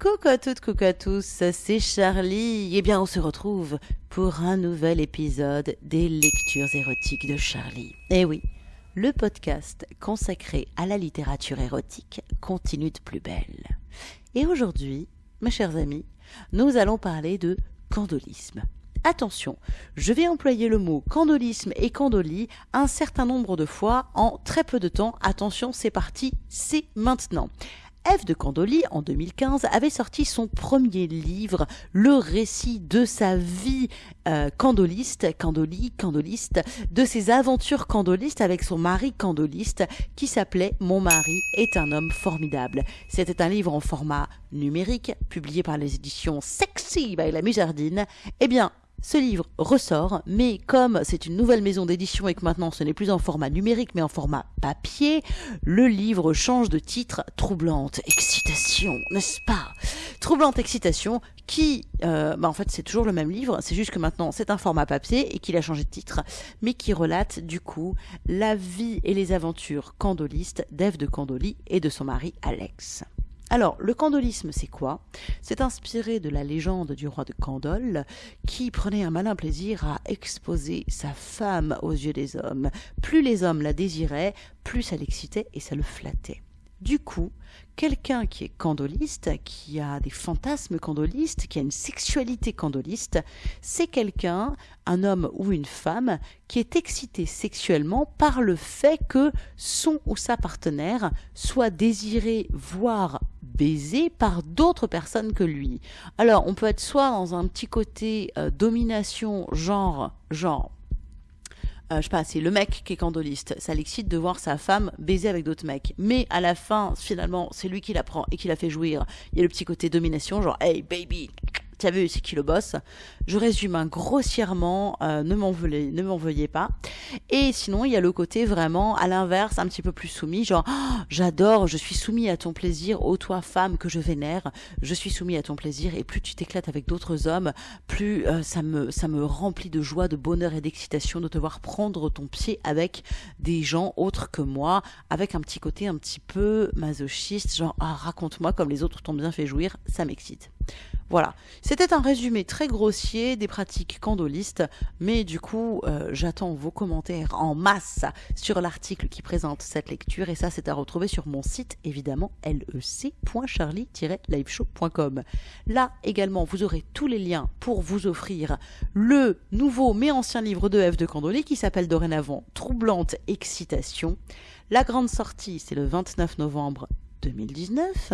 Coucou à toutes, coucou à tous, c'est Charlie. Eh bien, on se retrouve pour un nouvel épisode des lectures érotiques de Charlie. Eh oui, le podcast consacré à la littérature érotique continue de plus belle. Et aujourd'hui, mes chers amis, nous allons parler de candolisme. Attention, je vais employer le mot candolisme et candolie un certain nombre de fois en très peu de temps. Attention, c'est parti, c'est maintenant. Eve de Candolie, en 2015, avait sorti son premier livre, le récit de sa vie euh, candoliste, candolie, candoliste, de ses aventures candolistes avec son mari candoliste, qui s'appelait Mon mari est un homme formidable. C'était un livre en format numérique, publié par les éditions Sexy by la Musardine. Eh bien, ce livre ressort, mais comme c'est une nouvelle maison d'édition et que maintenant ce n'est plus en format numérique mais en format papier, le livre change de titre Troublante Excitation, n'est-ce pas? Troublante Excitation qui, euh, bah en fait c'est toujours le même livre, c'est juste que maintenant c'est un format papier et qu'il a changé de titre, mais qui relate du coup la vie et les aventures candolistes d'Ève de Candolie et de son mari Alex. Alors, le candolisme, c'est quoi? C'est inspiré de la légende du roi de Candole, qui prenait un malin plaisir à exposer sa femme aux yeux des hommes. Plus les hommes la désiraient, plus ça l'excitait et ça le flattait. Du coup, quelqu'un qui est candoliste, qui a des fantasmes candolistes, qui a une sexualité candoliste, c'est quelqu'un, un homme ou une femme, qui est excité sexuellement par le fait que son ou sa partenaire soit désiré, voire baisé par d'autres personnes que lui. Alors, on peut être soit dans un petit côté euh, domination, genre, genre, euh, je sais pas, c'est le mec qui est candoliste. Ça l'excite de voir sa femme baiser avec d'autres mecs. Mais à la fin, finalement, c'est lui qui la prend et qui la fait jouir. Il y a le petit côté domination, genre, hey baby, T'as vu, c'est qui le boss? Je résume un grossièrement, euh, ne m'en veuillez, ne m'en veuillez pas. Et sinon, il y a le côté vraiment à l'inverse, un petit peu plus soumis, genre oh, j'adore, je suis soumis à ton plaisir, ô toi femme que je vénère, je suis soumis à ton plaisir. Et plus tu t'éclates avec d'autres hommes, plus euh, ça me ça me remplit de joie, de bonheur et d'excitation de te voir prendre ton pied avec des gens autres que moi, avec un petit côté un petit peu masochiste, genre ah raconte-moi comme les autres t'ont bien fait jouir, ça m'excite. Voilà, c'était un résumé très grossier des pratiques candolistes, mais du coup, euh, j'attends vos commentaires en masse sur l'article qui présente cette lecture, et ça, c'est à retrouver sur mon site, évidemment, lec.charlie-liveshow.com. Là, également, vous aurez tous les liens pour vous offrir le nouveau mais ancien livre de F de Candolie qui s'appelle dorénavant Troublante Excitation. La grande sortie, c'est le 29 novembre 2019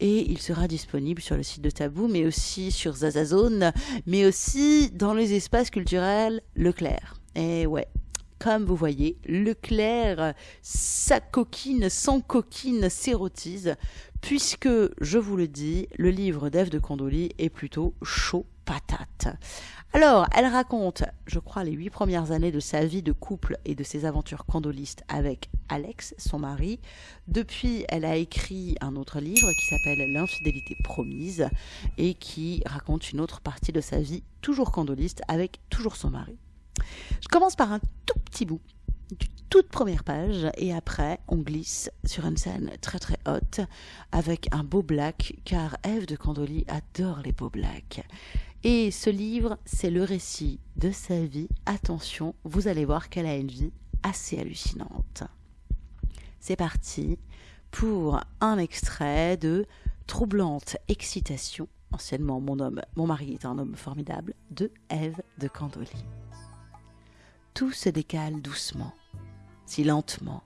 et il sera disponible sur le site de Tabou mais aussi sur Zazazone mais aussi dans les espaces culturels Leclerc. Et ouais, comme vous voyez, Leclerc, sa coquine, sans coquine, s'érotise, puisque, je vous le dis, le livre d'Ève de Condoli est plutôt chaud patate. Alors, elle raconte, je crois, les huit premières années de sa vie de couple et de ses aventures candolistes avec Alex, son mari. Depuis, elle a écrit un autre livre qui s'appelle L'infidélité promise et qui raconte une autre partie de sa vie, toujours candoliste, avec toujours son mari. Je commence par un tout petit bout du toute première page et après on glisse sur une scène très très haute avec un beau black car Eve de Candolie adore les beaux blacks. Et ce livre, c'est le récit de sa vie. Attention, vous allez voir qu'elle a une vie assez hallucinante. C'est parti pour un extrait de Troublante excitation, anciennement mon homme, mon mari est un homme formidable, de Ève de Candolie. Tout se décale doucement, si lentement,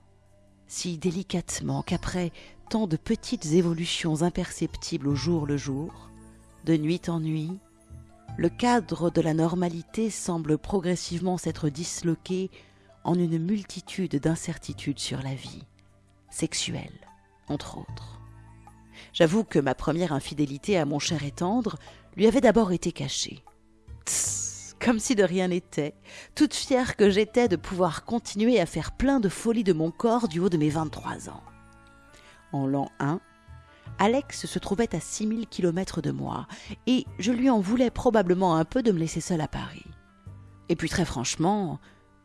si délicatement qu'après tant de petites évolutions imperceptibles au jour le jour, de nuit en nuit, le cadre de la normalité semble progressivement s'être disloqué en une multitude d'incertitudes sur la vie, sexuelle, entre autres. J'avoue que ma première infidélité à mon cher et tendre lui avait d'abord été cachée. Tss, comme si de rien n'était, toute fière que j'étais de pouvoir continuer à faire plein de folies de mon corps du haut de mes 23 ans. En l'an 1, Alex se trouvait à 6000 kilomètres de moi, et je lui en voulais probablement un peu de me laisser seule à Paris. Et puis très franchement,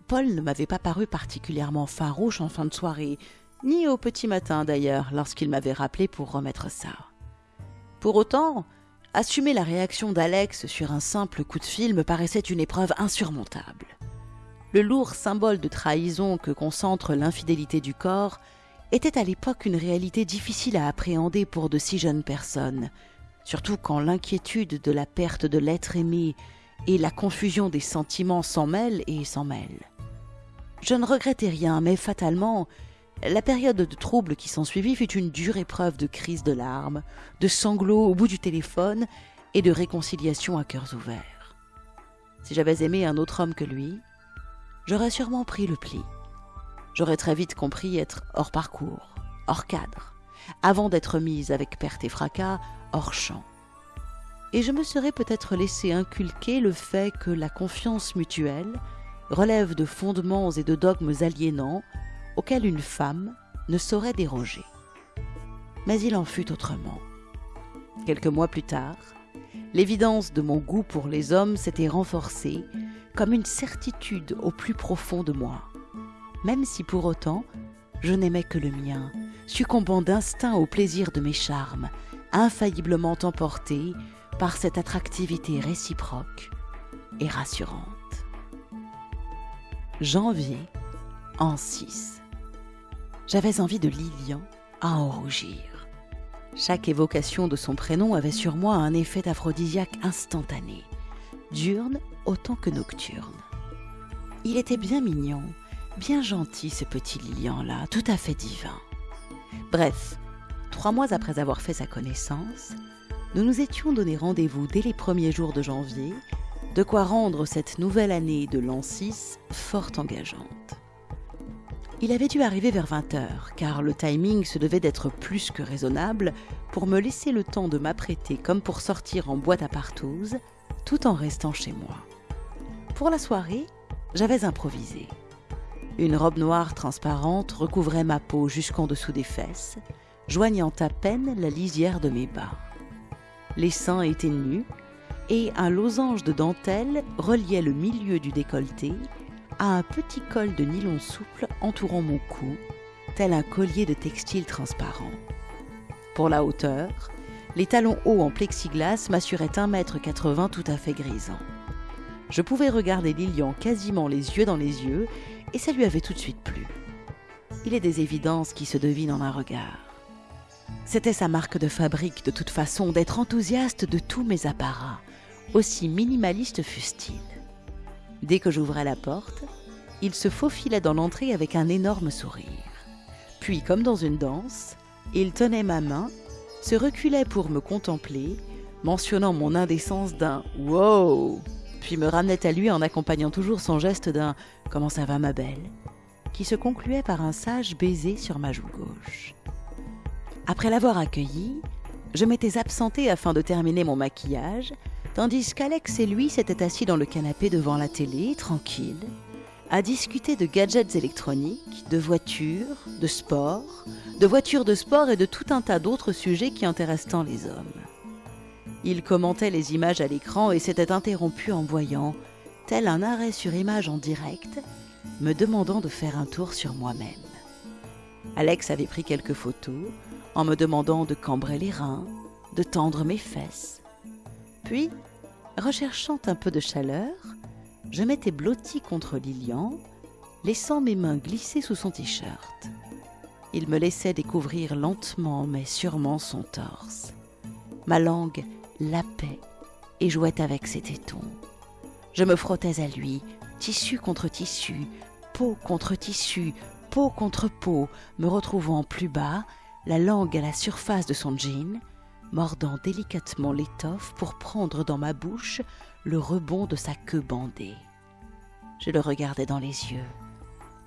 Paul ne m'avait pas paru particulièrement farouche en fin de soirée, ni au petit matin d'ailleurs, lorsqu'il m'avait rappelé pour remettre ça. Pour autant, assumer la réaction d'Alex sur un simple coup de fil me paraissait une épreuve insurmontable. Le lourd symbole de trahison que concentre l'infidélité du corps était à l'époque une réalité difficile à appréhender pour de si jeunes personnes, surtout quand l'inquiétude de la perte de l'être aimé et la confusion des sentiments s'en mêlent et s'en mêlent. Je ne regrettais rien, mais fatalement, la période de trouble qui s'ensuivit fut une dure épreuve de crise de larmes, de sanglots au bout du téléphone et de réconciliation à cœurs ouverts. Si j'avais aimé un autre homme que lui, j'aurais sûrement pris le pli. J'aurais très vite compris être hors parcours, hors cadre, avant d'être mise avec perte et fracas hors champ. Et je me serais peut-être laissé inculquer le fait que la confiance mutuelle relève de fondements et de dogmes aliénants auquel une femme ne saurait déroger. Mais il en fut autrement. Quelques mois plus tard, l'évidence de mon goût pour les hommes s'était renforcée comme une certitude au plus profond de moi, même si pour autant je n'aimais que le mien, succombant d'instinct au plaisir de mes charmes, infailliblement emporté par cette attractivité réciproque et rassurante. Janvier en 6 j'avais envie de Lilian à en rougir. Chaque évocation de son prénom avait sur moi un effet d'aphrodisiaque instantané, diurne autant que nocturne. Il était bien mignon, bien gentil ce petit Lilian-là, tout à fait divin. Bref, trois mois après avoir fait sa connaissance, nous nous étions donné rendez-vous dès les premiers jours de janvier, de quoi rendre cette nouvelle année de l'an 6 fort engageante. Il avait dû arriver vers 20 heures, car le timing se devait d'être plus que raisonnable pour me laisser le temps de m'apprêter comme pour sortir en boîte à partouze, tout en restant chez moi. Pour la soirée, j'avais improvisé. Une robe noire transparente recouvrait ma peau jusqu'en dessous des fesses, joignant à peine la lisière de mes bas. Les seins étaient nus, et un losange de dentelle reliait le milieu du décolleté à un petit col de nylon souple entourant mon cou, tel un collier de textile transparent. Pour la hauteur, les talons hauts en plexiglas m'assuraient 1,80 m tout à fait grisant. Je pouvais regarder Lilian quasiment les yeux dans les yeux, et ça lui avait tout de suite plu. Il est des évidences qui se devinent en un regard. C'était sa marque de fabrique, de toute façon, d'être enthousiaste de tous mes apparats, aussi minimaliste fussent-ils. Dès que j'ouvrais la porte, il se faufilait dans l'entrée avec un énorme sourire. Puis, comme dans une danse, il tenait ma main, se reculait pour me contempler, mentionnant mon indécence d'un Wow puis me ramenait à lui en accompagnant toujours son geste d'un Comment ça va, ma belle? qui se concluait par un sage baiser sur ma joue gauche. Après l'avoir accueilli, je m'étais absentée afin de terminer mon maquillage tandis qu'Alex et lui s'étaient assis dans le canapé devant la télé, tranquille, à discuter de gadgets électroniques, de voitures, de sport, de voitures de sport et de tout un tas d'autres sujets qui intéressent tant les hommes. Ils commentaient les images à l'écran et s'étaient interrompus en voyant, tel un arrêt sur image en direct, me demandant de faire un tour sur moi-même. Alex avait pris quelques photos en me demandant de cambrer les reins, de tendre mes fesses, puis, recherchant un peu de chaleur, je m'étais blotti contre Lilian, laissant mes mains glisser sous son t-shirt. Il me laissait découvrir lentement mais sûrement son torse. Ma langue lapait et jouait avec ses tétons. Je me frottais à lui, tissu contre tissu, peau contre tissu, peau contre peau, me retrouvant plus bas, la langue à la surface de son jean, mordant délicatement l'étoffe pour prendre dans ma bouche le rebond de sa queue bandée. Je le regardais dans les yeux.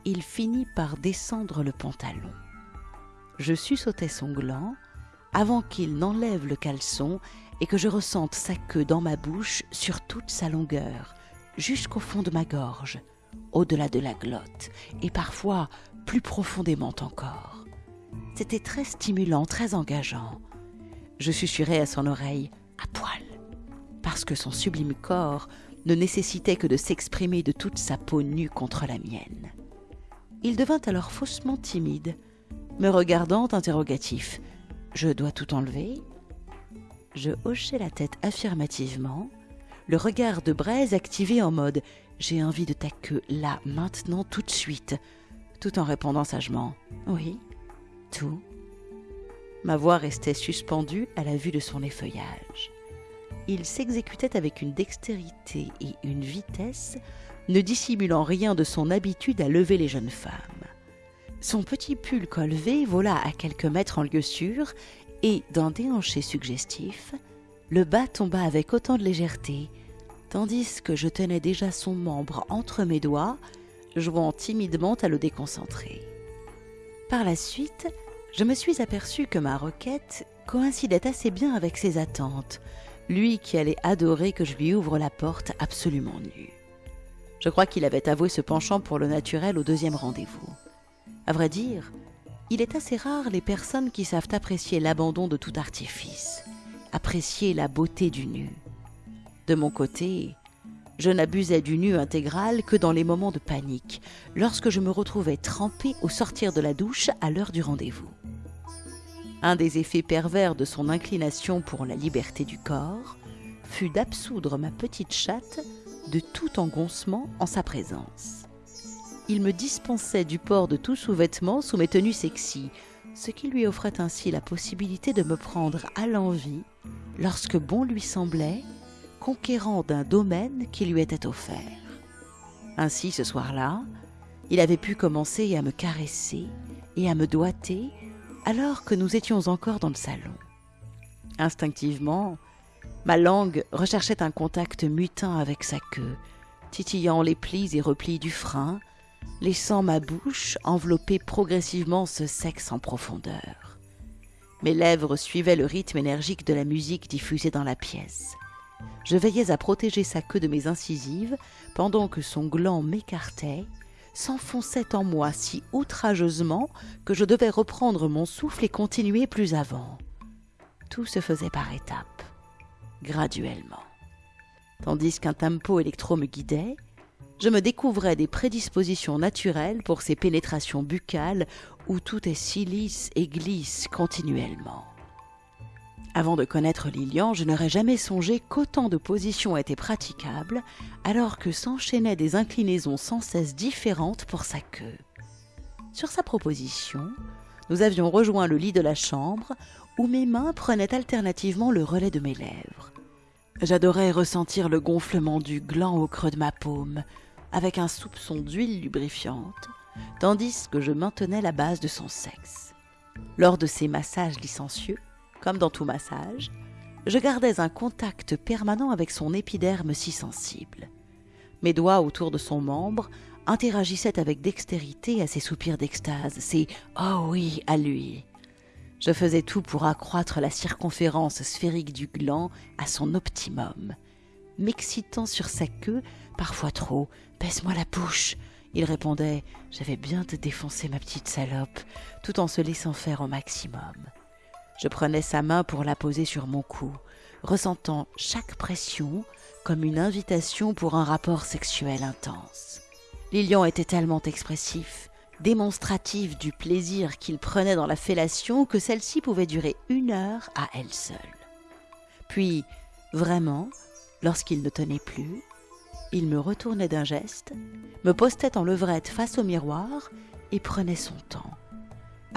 Il finit par descendre le pantalon. Je suçotais son gland avant qu'il n'enlève le caleçon et que je ressente sa queue dans ma bouche sur toute sa longueur, jusqu'au fond de ma gorge, au-delà de la glotte, et parfois plus profondément encore. C'était très stimulant, très engageant. Je susurrai à son oreille à poil, parce que son sublime corps ne nécessitait que de s'exprimer de toute sa peau nue contre la mienne. Il devint alors faussement timide, me regardant interrogatif. Je dois tout enlever? Je hochai la tête affirmativement, le regard de Braise activé en mode J'ai envie de ta queue là, maintenant, tout de suite, tout en répondant sagement Oui, tout. Ma voix restait suspendue à la vue de son effeuillage. Il s'exécutait avec une dextérité et une vitesse, ne dissimulant rien de son habitude à lever les jeunes femmes. Son petit pull colvé vola à quelques mètres en lieu sûr, et, d'un déhanché suggestif, le bas tomba avec autant de légèreté, tandis que je tenais déjà son membre entre mes doigts, jouant timidement à le déconcentrer. Par la suite, je me suis aperçu que ma requête coïncidait assez bien avec ses attentes, lui qui allait adorer que je lui ouvre la porte absolument nue. Je crois qu'il avait avoué ce penchant pour le naturel au deuxième rendez-vous. À vrai dire, il est assez rare les personnes qui savent apprécier l'abandon de tout artifice, apprécier la beauté du nu. De mon côté, je n'abusais du nu intégral que dans les moments de panique, lorsque je me retrouvais trempée au sortir de la douche à l'heure du rendez-vous. Un des effets pervers de son inclination pour la liberté du corps fut d'absoudre ma petite chatte de tout engoncement en sa présence. Il me dispensait du port de tout sous-vêtement sous mes tenues sexy, ce qui lui offrait ainsi la possibilité de me prendre à l'envie lorsque bon lui semblait, conquérant d'un domaine qui lui était offert. Ainsi, ce soir-là, il avait pu commencer à me caresser et à me doiter alors que nous étions encore dans le salon. Instinctivement, ma langue recherchait un contact mutin avec sa queue, titillant les plis et replis du frein, laissant ma bouche envelopper progressivement ce sexe en profondeur. Mes lèvres suivaient le rythme énergique de la musique diffusée dans la pièce. Je veillais à protéger sa queue de mes incisives pendant que son gland m'écartait s'enfonçait en moi si outrageusement que je devais reprendre mon souffle et continuer plus avant. Tout se faisait par étapes, graduellement. Tandis qu'un tempo électro me guidait, je me découvrais des prédispositions naturelles pour ces pénétrations buccales où tout est si lisse et glisse continuellement. Avant de connaître Lilian, je n'aurais jamais songé qu'autant de positions étaient praticables, alors que s'enchaînaient des inclinaisons sans cesse différentes pour sa queue. Sur sa proposition, nous avions rejoint le lit de la chambre, où mes mains prenaient alternativement le relais de mes lèvres. J'adorais ressentir le gonflement du gland au creux de ma paume, avec un soupçon d'huile lubrifiante, tandis que je maintenais la base de son sexe. Lors de ces massages licencieux, comme dans tout massage, je gardais un contact permanent avec son épiderme si sensible. Mes doigts autour de son membre interagissaient avec dextérité à ses soupirs d'extase, ses Oh oui à lui. Je faisais tout pour accroître la circonférence sphérique du gland à son optimum, m'excitant sur sa queue, parfois trop. Baisse-moi la bouche. Il répondait J'avais bien te défoncer ma petite salope, tout en se laissant faire au maximum. Je prenais sa main pour la poser sur mon cou, ressentant chaque pression comme une invitation pour un rapport sexuel intense. Lilian était tellement expressif, démonstratif du plaisir qu'il prenait dans la fellation que celle-ci pouvait durer une heure à elle seule. Puis, vraiment, lorsqu'il ne tenait plus, il me retournait d'un geste, me postait en levrette face au miroir et prenait son temps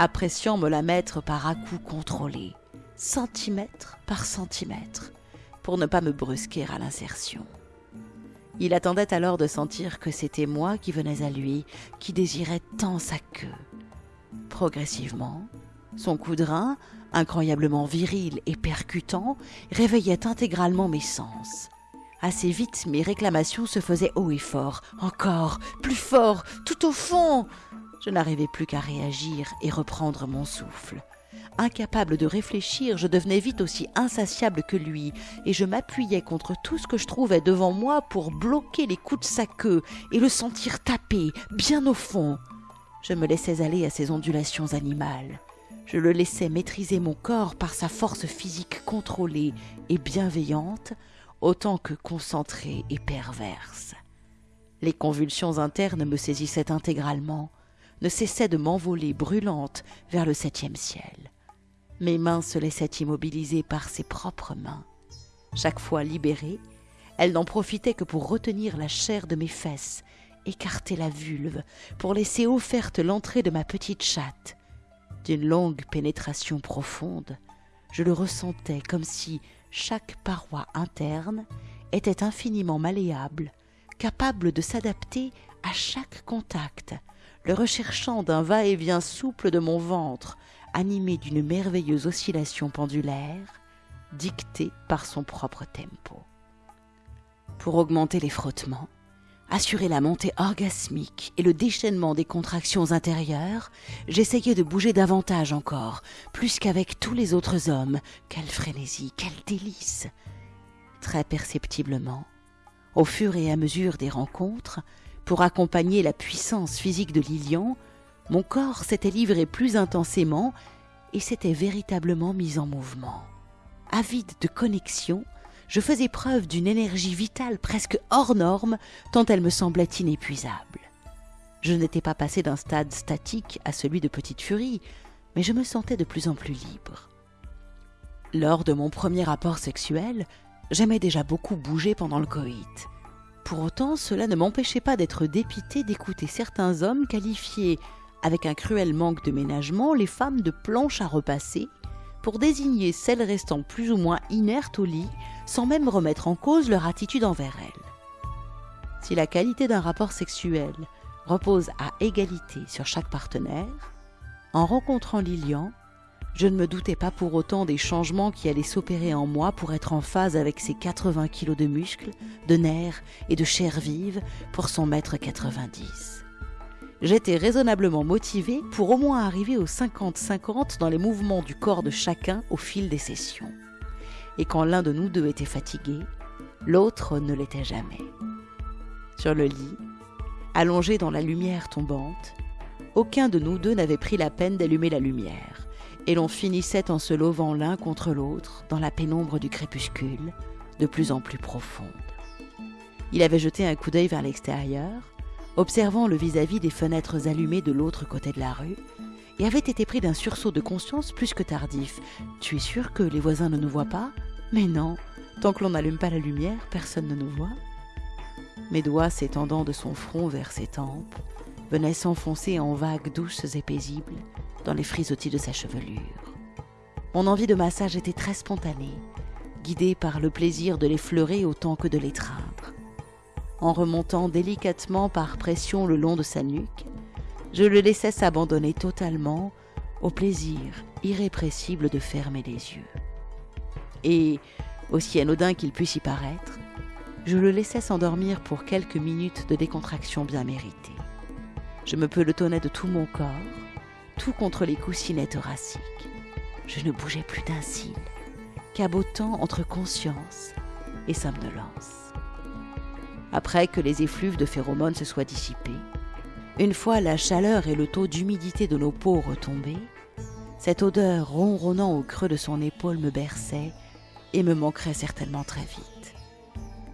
appréciant me la mettre par à-coups contrôlés, centimètre par centimètre, pour ne pas me brusquer à l'insertion. Il attendait alors de sentir que c'était moi qui venais à lui, qui désirait tant sa queue. Progressivement, son coup incroyablement viril et percutant, réveillait intégralement mes sens. Assez vite, mes réclamations se faisaient haut et fort. Encore, plus fort, tout au fond. Je n'arrivais plus qu'à réagir et reprendre mon souffle. Incapable de réfléchir, je devenais vite aussi insatiable que lui, et je m'appuyais contre tout ce que je trouvais devant moi pour bloquer les coups de sa queue et le sentir taper, bien au fond. Je me laissais aller à ses ondulations animales. Je le laissais maîtriser mon corps par sa force physique contrôlée et bienveillante, autant que concentrée et perverse. Les convulsions internes me saisissaient intégralement, ne cessait de m'envoler brûlante vers le septième ciel. Mes mains se laissaient immobiliser par ses propres mains. Chaque fois libérée, elle n'en profitait que pour retenir la chair de mes fesses, écarter la vulve, pour laisser offerte l'entrée de ma petite chatte. D'une longue pénétration profonde, je le ressentais comme si chaque paroi interne était infiniment malléable, capable de s'adapter à chaque contact, le recherchant d'un va-et-vient souple de mon ventre, animé d'une merveilleuse oscillation pendulaire, dictée par son propre tempo. Pour augmenter les frottements, assurer la montée orgasmique et le déchaînement des contractions intérieures, j'essayais de bouger davantage encore, plus qu'avec tous les autres hommes. Quelle frénésie, quel délice Très perceptiblement, au fur et à mesure des rencontres, pour accompagner la puissance physique de Lilian, mon corps s'était livré plus intensément et s'était véritablement mis en mouvement. Avide de connexion, je faisais preuve d'une énergie vitale presque hors norme, tant elle me semblait inépuisable. Je n'étais pas passé d'un stade statique à celui de petite furie, mais je me sentais de plus en plus libre. Lors de mon premier rapport sexuel, j'aimais déjà beaucoup bouger pendant le coït. Pour autant, cela ne m'empêchait pas d'être dépité d'écouter certains hommes qualifier, avec un cruel manque de ménagement, les femmes de planches à repasser, pour désigner celles restant plus ou moins inertes au lit, sans même remettre en cause leur attitude envers elles. Si la qualité d'un rapport sexuel repose à égalité sur chaque partenaire, en rencontrant Lilian, je ne me doutais pas pour autant des changements qui allaient s'opérer en moi pour être en phase avec ses 80 kilos de muscles, de nerfs et de chair vive pour son mètre 90 j'étais raisonnablement motivé pour au moins arriver aux 50-50 dans les mouvements du corps de chacun au fil des sessions. Et quand l'un de nous deux était fatigué, l'autre ne l'était jamais. Sur le lit, allongé dans la lumière tombante, aucun de nous deux n'avait pris la peine d'allumer la lumière, et l'on finissait en se lovant l'un contre l'autre dans la pénombre du crépuscule, de plus en plus profonde. Il avait jeté un coup d'œil vers l'extérieur, observant le vis-à-vis des fenêtres allumées de l'autre côté de la rue, et avait été pris d'un sursaut de conscience plus que tardif. Tu es sûr que les voisins ne nous voient pas? Mais non, tant que l'on n'allume pas la lumière, personne ne nous voit. Mes doigts s'étendant de son front vers ses tempes, venaient s'enfoncer en vagues douces et paisibles dans les frisottis de sa chevelure. Mon envie de massage était très spontanée, guidée par le plaisir de l'effleurer autant que de l'étreindre en remontant délicatement par pression le long de sa nuque, je le laissais s'abandonner totalement au plaisir irrépressible de fermer les yeux. Et, aussi anodin qu'il puisse y paraître, je le laissais s'endormir pour quelques minutes de décontraction bien méritée. Je me pelotonnais de tout mon corps, tout contre les coussinets thoraciques. Je ne bougeais plus d'un cil, cabotant entre conscience et somnolence après que les effluves de phéromones se soient dissipés. Une fois la chaleur et le taux d'humidité de nos peaux retombés, cette odeur ronronnant au creux de son épaule me berçait et me manquerait certainement très vite.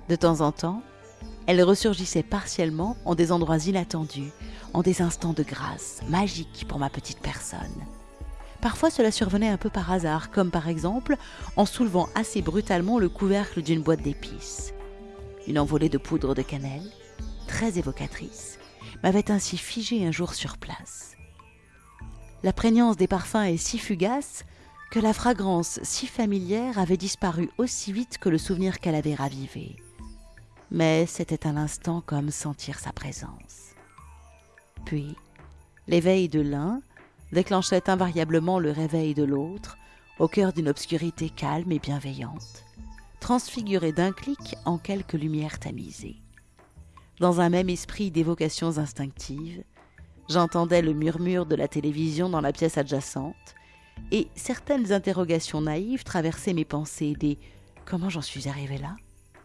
De temps en temps, elle ressurgissait partiellement en des endroits inattendus, en des instants de grâce, magiques pour ma petite personne. Parfois cela survenait un peu par hasard, comme par exemple en soulevant assez brutalement le couvercle d'une boîte d'épices. Une envolée de poudre de cannelle, très évocatrice, m'avait ainsi figé un jour sur place. La prégnance des parfums est si fugace que la fragrance si familière avait disparu aussi vite que le souvenir qu'elle avait ravivé. Mais c'était un instant comme sentir sa présence. Puis, l'éveil de l'un déclenchait invariablement le réveil de l'autre, au cœur d'une obscurité calme et bienveillante transfiguré d'un clic en quelques lumières tamisées. Dans un même esprit d'évocations instinctives, j'entendais le murmure de la télévision dans la pièce adjacente, et certaines interrogations naïves traversaient mes pensées des Comment j'en suis arrivé là?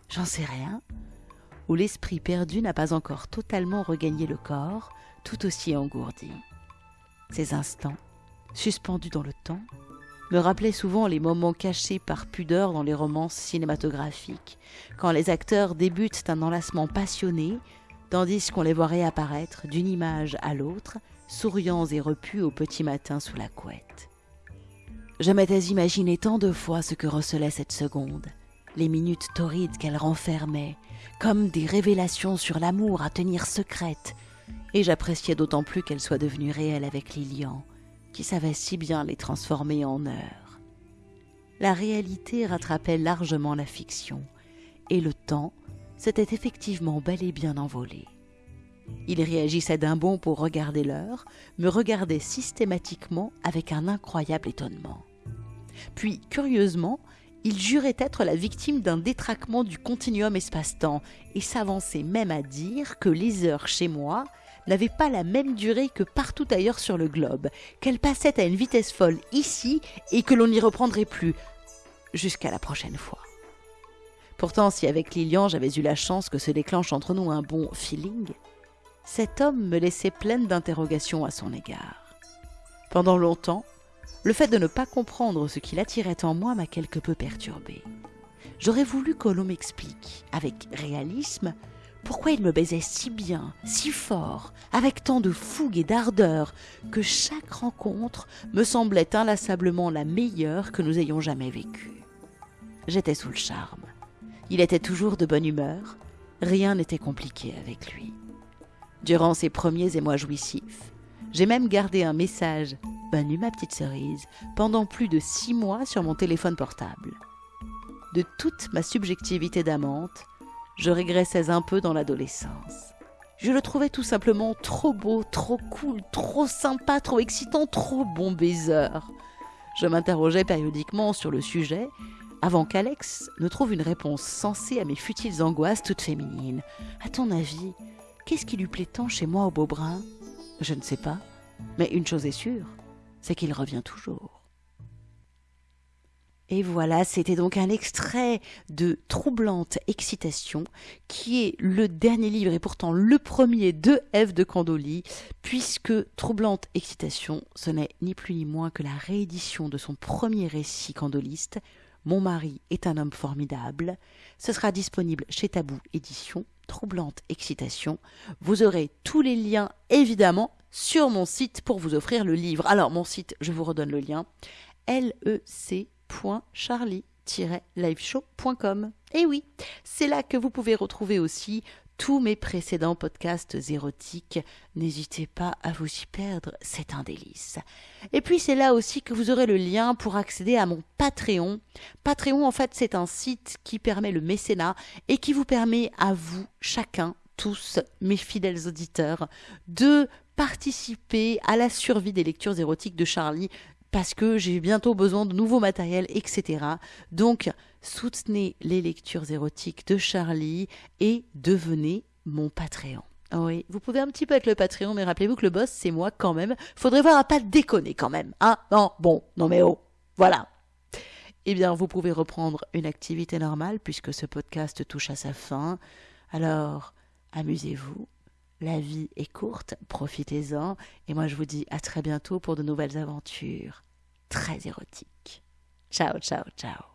J'en sais rien où l'esprit perdu n'a pas encore totalement regagné le corps, tout aussi engourdi. Ces instants, suspendus dans le temps, me rappelait souvent les moments cachés par pudeur dans les romances cinématographiques, quand les acteurs débutent un enlacement passionné, tandis qu'on les voit réapparaître d'une image à l'autre, souriants et repus au petit matin sous la couette. Je m'étais imaginé tant de fois ce que recelait cette seconde, les minutes torrides qu'elle renfermait, comme des révélations sur l'amour à tenir secrète, et j'appréciais d'autant plus qu'elle soit devenue réelle avec Lilian, qui savait si bien les transformer en heures. La réalité rattrapait largement la fiction, et le temps s'était effectivement bel et bien envolé. Il réagissait d'un bond pour regarder l'heure, me regardait systématiquement avec un incroyable étonnement. Puis, curieusement, il jurait être la victime d'un détraquement du continuum espace-temps et s'avançait même à dire que les heures chez moi n'avaient pas la même durée que partout ailleurs sur le globe, qu'elles passaient à une vitesse folle ici et que l'on n'y reprendrait plus jusqu'à la prochaine fois. Pourtant, si avec Lilian j'avais eu la chance que se déclenche entre nous un bon feeling, cet homme me laissait pleine d'interrogations à son égard. Pendant longtemps, le fait de ne pas comprendre ce qu'il attirait en moi m'a quelque peu perturbé. J'aurais voulu que l'on m'explique, avec réalisme, pourquoi il me baisait si bien, si fort, avec tant de fougue et d'ardeur, que chaque rencontre me semblait inlassablement la meilleure que nous ayons jamais vécue. J'étais sous le charme. Il était toujours de bonne humeur, rien n'était compliqué avec lui. Durant ces premiers émois jouissifs, j'ai même gardé un message Bonne nuit ma petite cerise pendant plus de six mois sur mon téléphone portable. De toute ma subjectivité d'amante, je régressais un peu dans l'adolescence. Je le trouvais tout simplement trop beau, trop cool, trop sympa, trop excitant, trop bon baiser. Je m'interrogeais périodiquement sur le sujet avant qu'Alex ne trouve une réponse sensée à mes futiles angoisses toutes féminines. À ton avis, qu'est-ce qui lui plaît tant chez moi au Beaubrun Je ne sais pas, mais une chose est sûre, c'est qu'il revient toujours. Et voilà, c'était donc un extrait de Troublante Excitation, qui est le dernier livre et pourtant le premier de Ève de Candoli, puisque Troublante Excitation, ce n'est ni plus ni moins que la réédition de son premier récit candoliste, Mon mari est un homme formidable. Ce sera disponible chez Tabou Édition, Troublante Excitation. Vous aurez tous les liens, évidemment, sur mon site pour vous offrir le livre. Alors, mon site, je vous redonne le lien lec.charlie-liveshow.com. Et oui, c'est là que vous pouvez retrouver aussi tous mes précédents podcasts érotiques. N'hésitez pas à vous y perdre, c'est un délice. Et puis c'est là aussi que vous aurez le lien pour accéder à mon Patreon. Patreon, en fait, c'est un site qui permet le mécénat et qui vous permet à vous, chacun, tous mes fidèles auditeurs, de participer à la survie des lectures érotiques de Charlie parce que j'ai bientôt besoin de nouveaux matériels, etc. Donc, soutenez les lectures érotiques de Charlie et devenez mon Patreon. Ah oui, vous pouvez un petit peu être le Patreon, mais rappelez-vous que le boss, c'est moi quand même. Faudrait voir à pas déconner quand même. Hein Non, bon, non mais oh, voilà. Eh bien, vous pouvez reprendre une activité normale puisque ce podcast touche à sa fin. Alors, amusez-vous, la vie est courte, profitez-en, et moi je vous dis à très bientôt pour de nouvelles aventures très érotiques. Ciao, ciao, ciao.